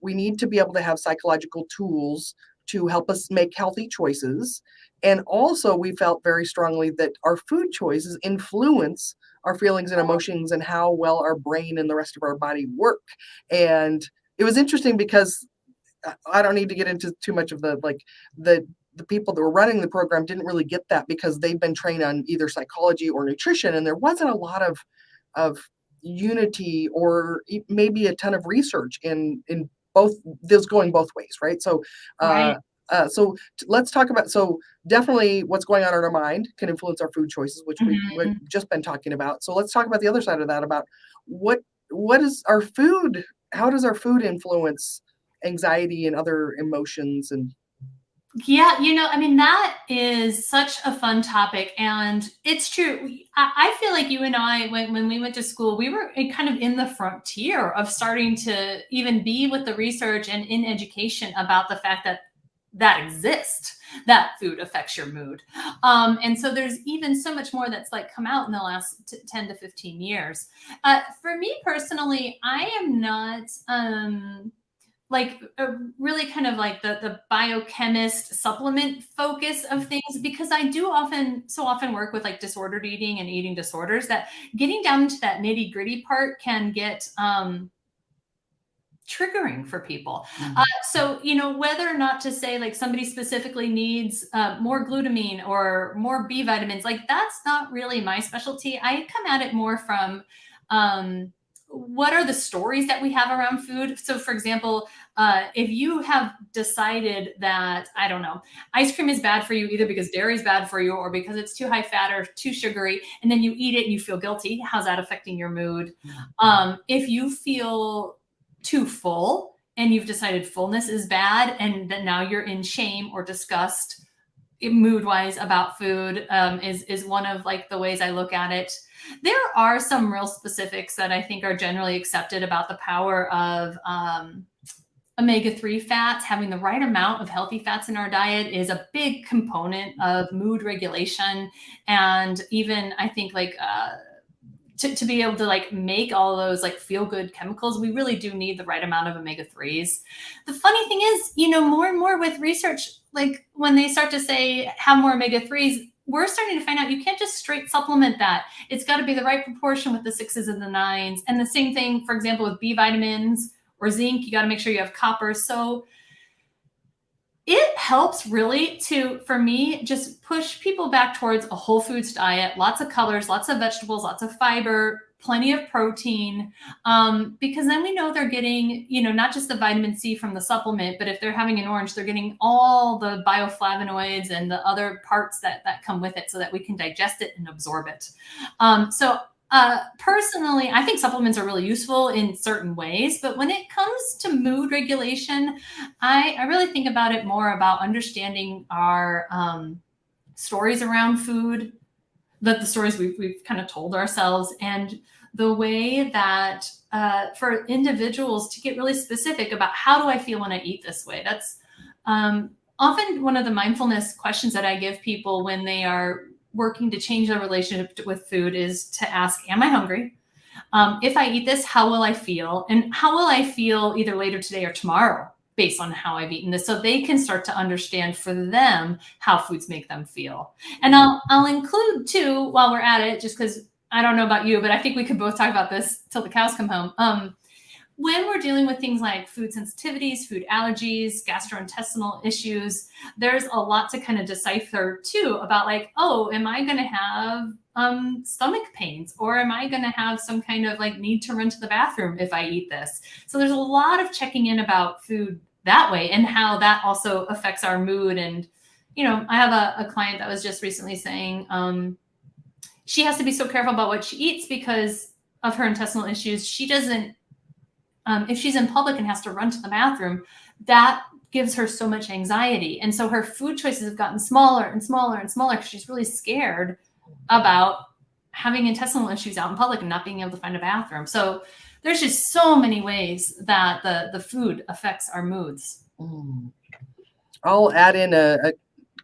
we need to be able to have psychological tools to help us make healthy choices. And also, we felt very strongly that our food choices influence our feelings and emotions and how well our brain and the rest of our body work. And it was interesting because I don't need to get into too much of the like the the people that were running the program didn't really get that because they've been trained on either psychology or nutrition, and there wasn't a lot of of unity or maybe a ton of research in in both this going both ways, right? So, uh, Right. uh, so t- let's talk about so definitely what's going on in our mind can influence our food choices, which we, we've Mhm. just been talking about. So let's talk about the other side of that about what what is our food? How does our food influence anxiety and other emotions and Yeah, you know, I mean, that is such a fun topic. And it's true. I, feel like you and I, when, when we went to school, we were kind of in the frontier of starting to even be with the research and in education about the fact that that exists, that food affects your mood. Um, and so there's even so much more that's like come out in the last t- 10 to 15 years. Uh, for me personally, I am not. Um, like a really kind of like the the biochemist supplement focus of things because I do often so often work with like disordered eating and eating disorders that getting down to that nitty gritty part can get um triggering for people. Uh, so you know whether or not to say like somebody specifically needs uh, more glutamine or more B vitamins, like that's not really my specialty. I come at it more from um, what are the stories that we have around food? So for example uh, if you have decided that i don't know ice cream is bad for you either because dairy is bad for you or because it's too high fat or too sugary and then you eat it and you feel guilty how's that affecting your mood? Um, if you feel too full and you've decided fullness is bad and that now you're in shame or disgust mood wise about food um, is is one of like the ways i look at it there are some real specifics that I think are generally accepted about the power of um, omega-3 fats. Having the right amount of healthy fats in our diet is a big component of mood regulation. And even i think like uh, to, to be able to like make all those like feel good chemicals we really do need the right amount of omega-3s the funny thing is you know more and more with research like when they start to say have more omega-3s we're starting to find out you can't just straight supplement that. It's got to be the right proportion with the sixes and the nines. And the same thing, for example, with B vitamins or zinc, you got to make sure you have copper. So it helps really to, for me, just push people back towards a whole foods diet, lots of colors, lots of vegetables, lots of fiber, plenty of protein, um, because then we know they're getting, you know, not just the vitamin C from the supplement, but if they're having an orange, they're getting all the bioflavonoids and the other parts that that come with it, so that we can digest it and absorb it. Um, so. Uh, personally, I think supplements are really useful in certain ways, but when it comes to mood regulation, I, I really think about it more about understanding our um, stories around food, that the stories we've, we've kind of told ourselves, and the way that uh, for individuals to get really specific about how do I feel when I eat this way. That's um, often one of the mindfulness questions that I give people when they are working to change their relationship with food is to ask, Am I hungry? Um, if I eat this, how will I feel? And how will I feel either later today or tomorrow based on how I've eaten this? So they can start to understand for them how foods make them feel. And I'll, I'll include too, while we're at it, just because I don't know about you, but I think we could both talk about this till the cows come home. Um, when we're dealing with things like food sensitivities, food allergies, gastrointestinal issues, there's a lot to kind of decipher too about like, oh, am I going to have um, stomach pains or am I going to have some kind of like need to run to the bathroom if I eat this? So there's a lot of checking in about food that way and how that also affects our mood. And, you know, I have a, a client that was just recently saying um, she has to be so careful about what she eats because of her intestinal issues. She doesn't um, if she's in public and has to run to the bathroom, that gives her so much anxiety. And so her food choices have gotten smaller and smaller and smaller because she's really scared about having intestinal issues out in public and not being able to find a bathroom. So there's just so many ways that the the food affects our moods. Mm. I'll add in a, a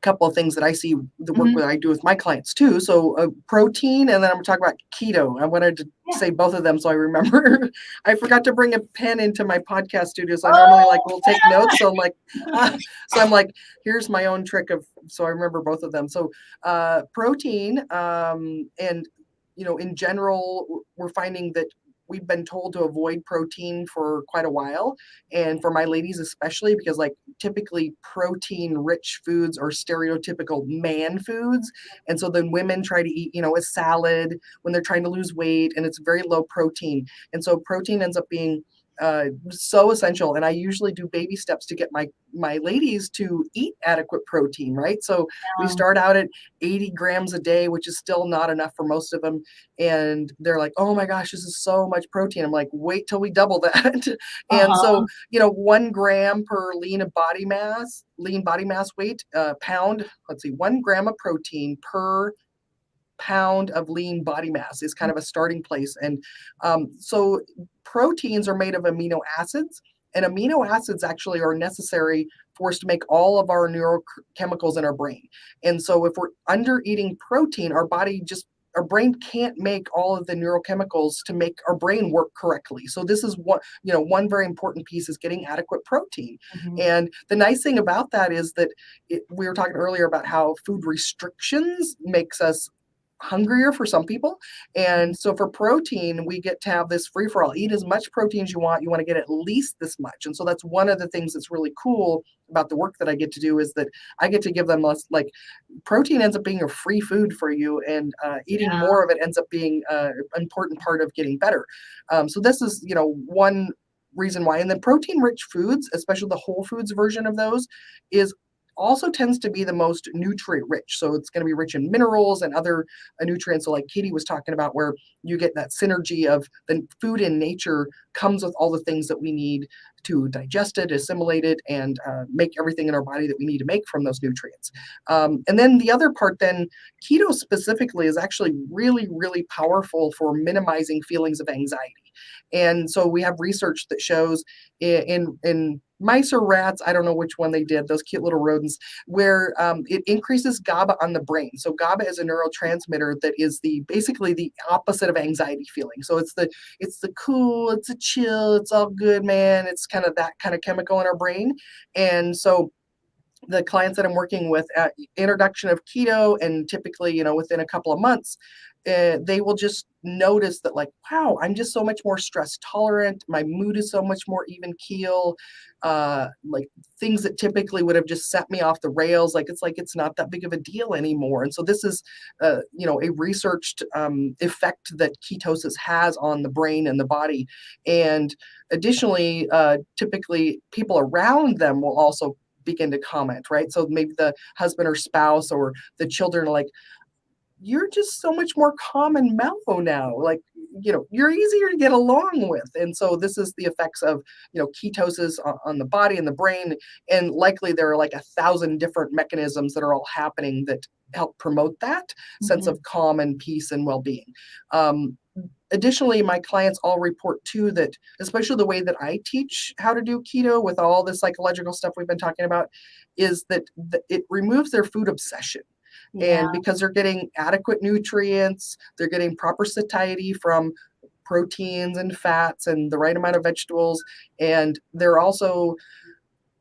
couple of things that I see the work Mhm. that I do with my clients too. So uh, protein, and then I'm gonna talk about keto. I wanted to Yeah. say both of them so I remember. I forgot to bring a pen into my podcast studio, so I normally like will take notes. So I'm like, uh, so I'm like, here's my own trick of so I remember both of them. So uh, protein, um, and you know, in general, we're finding that we've been told to avoid protein for quite a while. And for my ladies especially because like typically protein rich foods are stereotypical man foods. And so then women try to eat you know a salad when they're trying to lose weight and it's very low protein. And so protein ends up being uh, so essential. And i usually do baby steps to get my my ladies to eat adequate protein right? So we Um, start out at 80 grams a day which is still not enough for most of them and they're like oh my gosh this is so much protein. I'm like wait till we double that. And Uh-huh. so you know one gram per lean of body mass lean body mass weight uh, pound let's see one gram of protein per pound of lean body mass is kind of a starting place. And um, so proteins are made of amino acids and amino acids actually are necessary for us to make all of our neurochemicals in our brain. And so if we're under eating protein our body just our brain can't make all of the neurochemicals to make our brain work correctly. So this is what, you know one very important piece is getting adequate protein. Mhm. and the nice thing about that is that it, we were talking earlier about how food restrictions makes us hungrier for some people. And so for protein, we get to have this free for all. Eat as much protein as you want. You want to get at least this much. And so that's one of the things that's really cool about the work that I get to do is that I get to give them less like protein ends up being a free food for you and uh, eating Yeah. more of it ends up being uh, an important part of getting better. Um, so this is, you know, one reason why. And then protein rich foods, especially the whole foods version of those, is also tends to be the most nutrient rich. So it's going to be rich in minerals and other uh, nutrients. So like Katie was talking about, where you get that synergy of the food in nature comes with all the things that we need to digest it, assimilate it, and uh, make everything in our body that we need to make from those nutrients. Um, and then the other part, then keto specifically is actually really, really powerful for minimizing feelings of anxiety. And so we have research that shows in in mice or rats, I don't know which one they did, those cute little rodents, where um, it increases GABA on the brain. So GABA is a neurotransmitter that is the basically the opposite of anxiety feeling. So it's the it's the cool, it's a chill, it's all good, man. It's kind of that kind of chemical in our brain. And so the clients that I'm working with at introduction of keto and typically, you know, within a couple of months, uh, they will just notice that like, wow, I'm just so much more stress tolerant. My mood is so much more even keel. Uh, like things that typically would have just set me off the rails. Like it's like it's not that big of a deal anymore. And so this is, uh, you know, a researched um, effect that ketosis has on the brain and the body. And additionally, uh, typically people around them will also begin to comment, right? So maybe the husband or spouse or the children are like, you're just so much more calm and mellow now. Like, you know, you're easier to get along with. And so this is the effects of, you know, ketosis on, on the body and the brain. And likely there are like a thousand different mechanisms that are all happening that help promote that sense Mhm. of calm and peace and well-being. Um, additionally, my clients all report too that, especially the way that I teach how to do keto with all the psychological stuff we've been talking about, is that th- it removes their food obsession Yeah. and because they're getting adequate nutrients, they're getting proper satiety from proteins and fats and the right amount of vegetables, and they're also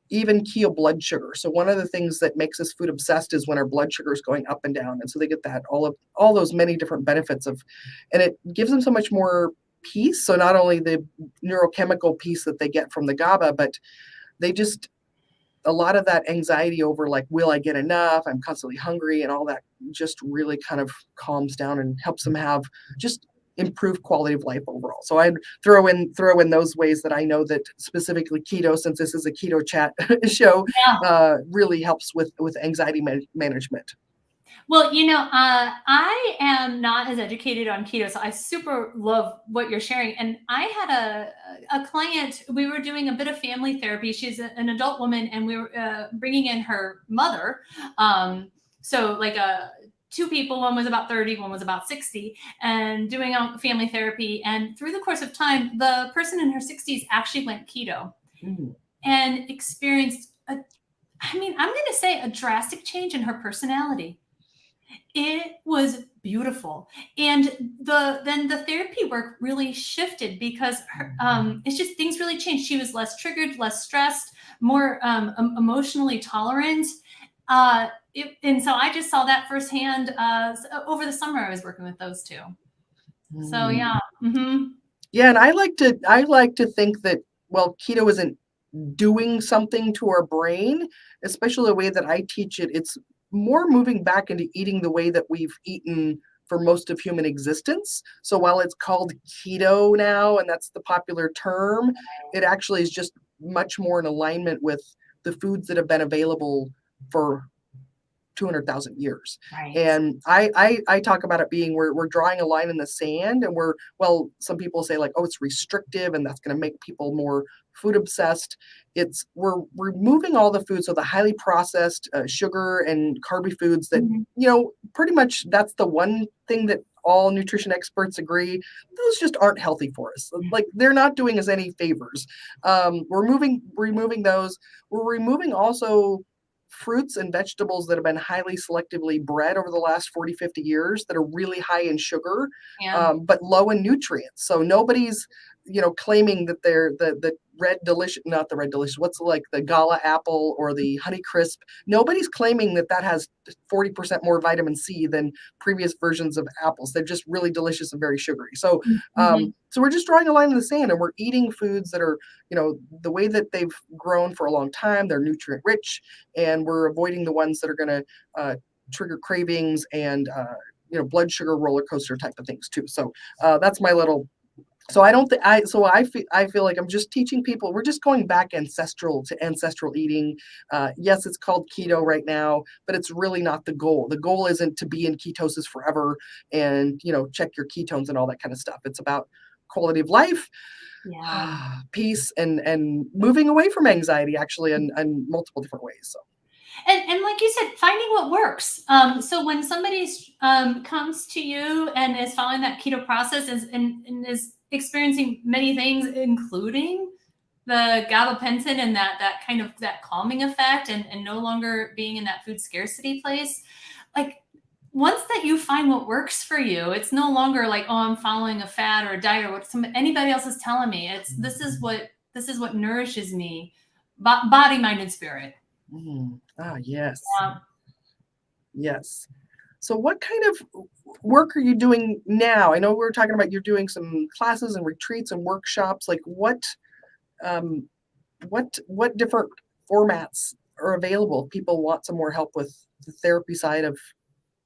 even keel blood sugar. So one of the things that makes us food obsessed is when our blood sugar is going up and down, and so they get that all of all those many different benefits of, and it gives them so much more peace. So not only the neurochemical piece that they get from the GABA, but they just a lot of that anxiety over like will i get enough? I'm constantly hungry and all that just really kind of calms down and helps them have just improved quality of life overall. So i'd throw in throw in those ways that i know that specifically keto since this is a keto chat show Yeah. uh, really helps with with anxiety man- management Well, you know, uh, I am not as educated on keto, so I super love what you're sharing. And I had a a client. We were doing a bit of family therapy. She's a- an adult woman, and we were uh, bringing in her mother. Um, so like a two people. One was about 30 one was about sixty, and doing family therapy. And through the course of time, the person in her sixties actually went keto and experienced a I mean, I'm going to say a drastic change in her personality. It was beautiful, and the then the therapy work really shifted because her, um, it's just things really changed. She was less triggered, less stressed, more um, emotionally tolerant. Uh, it, and so I just saw that firsthand uh, over the summer. I was working with those two. Mm. So yeah. Mm-hmm. Yeah, and I like to I like to think that well, keto isn't doing something to our brain, especially the way that I teach it. It's more moving back into eating the way that we've eaten for most of human existence. So while it's called keto now, and that's the popular term, it actually is just much more in alignment with the foods that have been available for 200,000 years. Right. And I, I, I talk about it being we're, we're drawing a line in the sand and we're, well, some people say like, oh, it's restrictive and that's going to make people more food obsessed. It's we're removing all the foods, so the highly processed uh, sugar and carby foods that, mm-hmm. you know, pretty much that's the one thing that all nutrition experts agree those just aren't healthy for us mm. like they're not doing us any favors um, we're moving removing those we're removing also fruits and vegetables that have been highly selectively bred over the last 40, 50 years that are really high in sugar, yeah. um, but low in nutrients. So nobody's, you know, claiming that they're the, the red delicious, not the red delicious, what's like the gala apple or the honey crisp. Nobody's claiming that that has 40% more vitamin C than previous versions of apples. They're just really delicious and very sugary. So, mm-hmm. um, so we're just drawing a line in the sand and we're eating foods that are, you know, the way that they've grown for a long time, they're nutrient rich and we're avoiding the ones that are going to uh, trigger cravings and, uh, you know, blood sugar roller coaster type of things too. So uh, that's my little so i don't think i so i feel i feel like i'm just teaching people we're just going back ancestral to ancestral eating uh, yes it's called keto right now but it's really not the goal the goal isn't to be in ketosis forever and you know check your ketones and all that kind of stuff it's about quality of life yeah. peace and and moving away from anxiety actually in, in multiple different ways so and, and like you said, finding what works. Um, so when somebody um, comes to you and is following that keto process is, and, and is experiencing many things, including the gabapentin and that that kind of that calming effect and, and no longer being in that food scarcity place. Like once that you find what works for you it's no longer like oh i'm following a fad or a diet or what some anybody else is telling me. It's this is what this is what nourishes me body mind and spirit. Mm. ah yes. Yeah. yes so what kind of work are you doing now? I know we were talking about you're doing some classes and retreats and workshops. Like what, um, what, what different formats are available? If people want some more help with the therapy side of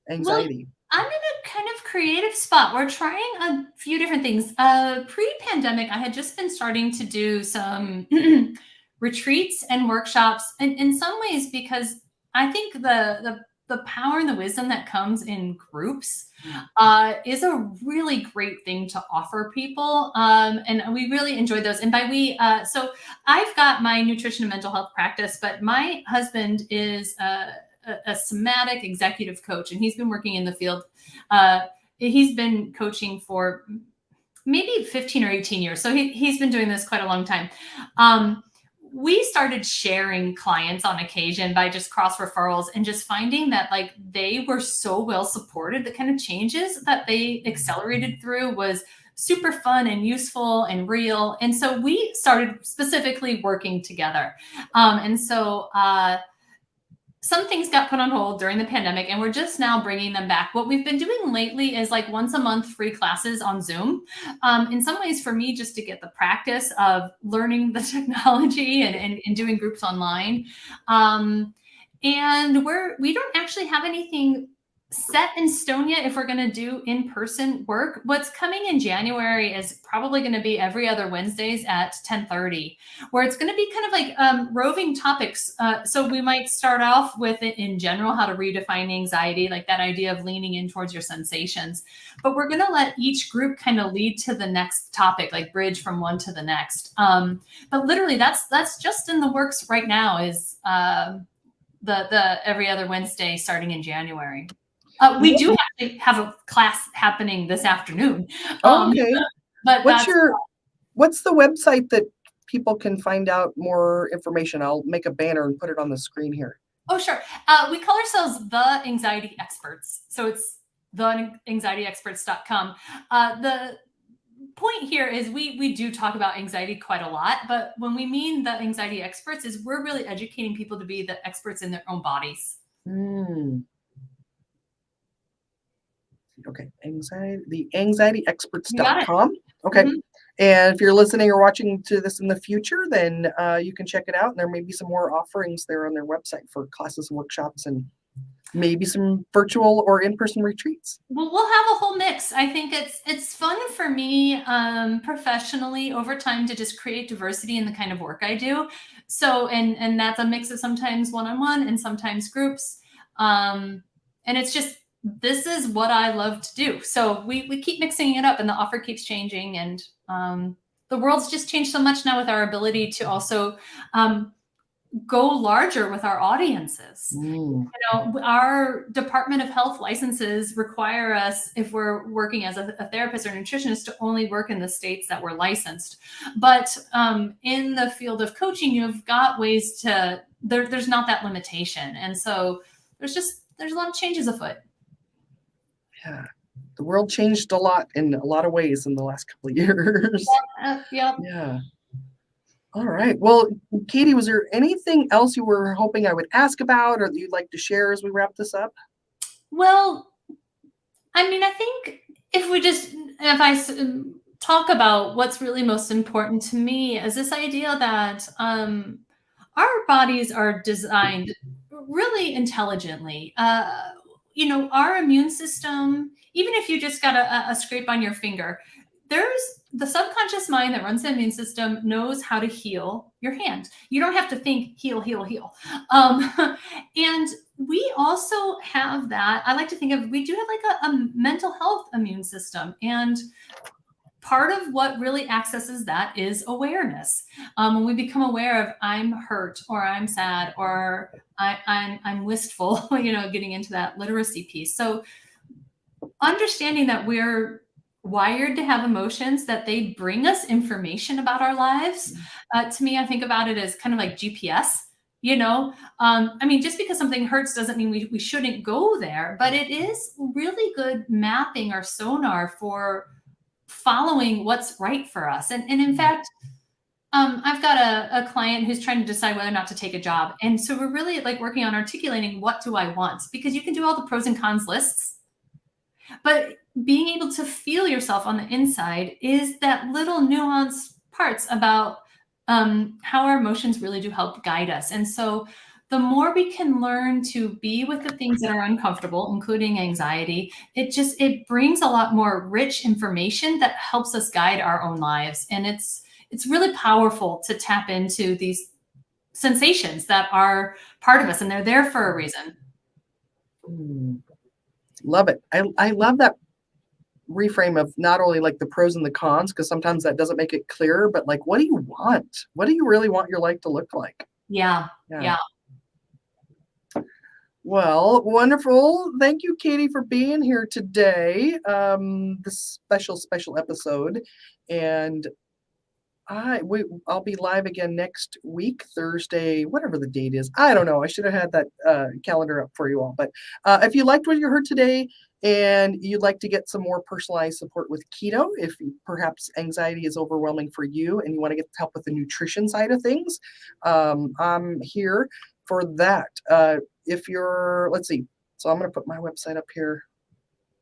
anxiety. Well, I'm in a kind of creative spot. We're trying a few different things. Uh, pre-pandemic, I had just been starting to do some retreats and workshops, and in some ways because I think the the the power and the wisdom that comes in groups mm. uh, is a really great thing to offer people. Um, and we really enjoy those. And by we, uh, so I've got my nutrition and mental health practice, but my husband is a, a, a somatic executive coach, and he's been working in the field. Uh, he's been coaching for maybe 15 or 18 years. So he, he's been doing this quite a long time. Um, we started sharing clients on occasion by just cross referrals and just finding that like they were so well supported. The kind of changes that they accelerated through was super fun and useful and real. And so we started specifically working together. Um, and so uh, some things got put on hold during the pandemic and we're just now bringing them back. What we've been doing lately is like once a month free classes on Zoom. Um, in some ways for me, just to get the practice of learning the technology and, and, and doing groups online. Um, and we're, we don't actually have anything set in stone yet if we're going to do in-person work. What's coming in January is probably going to be every other Wednesdays at 1030, where it's going to be kind of like um, roving topics. Uh, so we might start off with it in general, how to redefine anxiety, like that idea of leaning in towards your sensations. But we're going to let each group kind of lead to the next topic, like bridge from one to the next. Um, but literally that's, that's just in the works right now is uh, the, the every other Wednesday starting in January. Uh, we do actually have a class happening this afternoon. Um, okay. But what's your what's the website that people can find out more information? I'll make a banner and put it on the screen here. Oh, sure. Uh, we call ourselves the anxiety experts. So it's the theanxietyexperts.com. Uh, the point here is we we do talk about anxiety quite a lot, but when we mean the anxiety experts is we're really educating people to be the experts in their own bodies. Mm. Okay, anxiety, the anxietyexperts.com. Okay. Mm -hmm. And if you're listening or watching to this in the future, then uh, you can check it out. And there may be some more offerings there on their website for classes, and workshops, and maybe some virtual or in-person retreats. Well, we'll have a whole mix. I think it's it's fun for me um, professionally over time to just create diversity in the kind of work I do. So, and and that's a mix of sometimes one-on-one -on -one and sometimes groups. Um, and it's just this is what I love to do. So we we keep mixing it up, and the offer keeps changing, and um, the world's just changed so much now with our ability to also um, go larger with our audiences. Mm. You know, our Department of Health licenses require us, if we're working as a, a, therapist or nutritionist, to only work in the states that we're licensed. But um, in the field of coaching, you've got ways to there, there's not that limitation, and so there's just there's a lot of changes afoot. Yeah. The world changed a lot in a lot of ways in the last couple of years. Yeah. yeah. yeah. All right. Well, Katie, was there anything else you were hoping I would ask about or that you'd like to share as we wrap this up? Well, I mean, I think if we just, if I talk about what's really most important to me is this idea that um, our bodies are designed really intelligently. Uh, you know, our immune system, even if you just got a, a scrape on your finger, there's the subconscious mind that runs the immune system knows how to heal your hand. You don't have to think heal, heal, heal. Um, and we also have that. I like to think of we do have like a, a mental health immune system, and part of what really accesses that is awareness. Um, when we become aware of I'm hurt or I'm sad or I, I'm I'm wistful, you know, getting into that literacy piece. So understanding that we're wired to have emotions that they bring us information about our lives mm. uh, to me i think about it as kind of like gps you know um, i mean just because something hurts doesn't mean we, we shouldn't go there but it is really good mapping our sonar for following what's right for us and, and in mm. fact um, I've got a, a client who's trying to decide whether or not to take a job. And so we're really like working on articulating what do I want? Because you can do all the pros and cons lists, but being able to feel yourself on the inside is that little nuanced parts about um, how our emotions really do help guide us. And so the more we can learn to be with the things that are uncomfortable, including anxiety, it just, it brings a lot more rich information that helps us guide our own lives. And it's, it's really powerful to tap into these sensations that are part of us and they're there for a reason. Mm. Love it. I, I love that reframe of not only like the pros and the cons, because sometimes that doesn't make it clearer, but like, what do you want? What do you really want your life to look like? Yeah. Yeah. yeah. Well, wonderful. Thank you, Katie, for being here today. Um, this special, special episode. And I we I'll be live again next week, Thursday, whatever the date is. I don't know. I should have had that uh, calendar up for you all. But uh, if you liked what you heard today and you'd like to get some more personalized support with keto, if perhaps anxiety is overwhelming for you and you want to get help with the nutrition side of things, um, I'm here for that. Uh, if you're, let's see. So I'm going to put my website up here.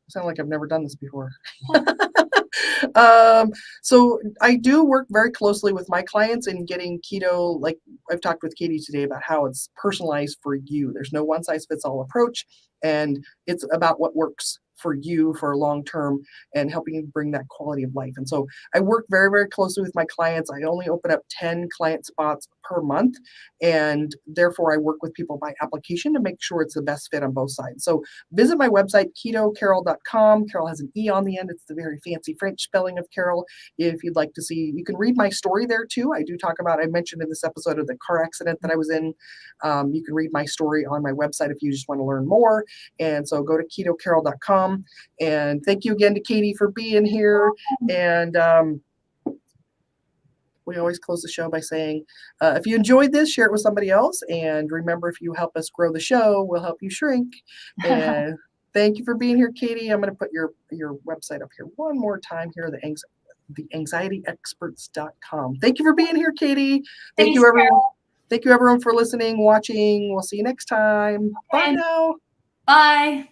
Sound like I've never done this before. um, so I do work very closely with my clients in getting keto, like I've talked with Katie today about how it's personalized for you. There's no one size fits all approach, and it's about what works for you for a long term and helping you bring that quality of life. And so I work very, very closely with my clients. I only open up 10 client spots per month. And therefore, I work with people by application to make sure it's the best fit on both sides. So visit my website, ketocarole.com. Carole has an E on the end. It's the very fancy French spelling of Carol. If you'd like to see, you can read my story there too. I do talk about, I mentioned in this episode of the car accident that I was in. Um, you can read my story on my website if you just want to learn more. And so go to ketocarole.com and thank you again to Katie for being here. And um, we always close the show by saying, uh, if you enjoyed this, share it with somebody else. And remember, if you help us grow the show, we'll help you shrink. And thank you for being here, Katie. I'm going to put your your website up here one more time here. The anxiety the anxietyexperts.com. Thank you for being here, Katie. Thank Thanks, you, everyone. Carole. Thank you, everyone, for listening, watching. We'll see you next time. Bye now. Bye.